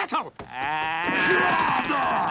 vessel! Uh...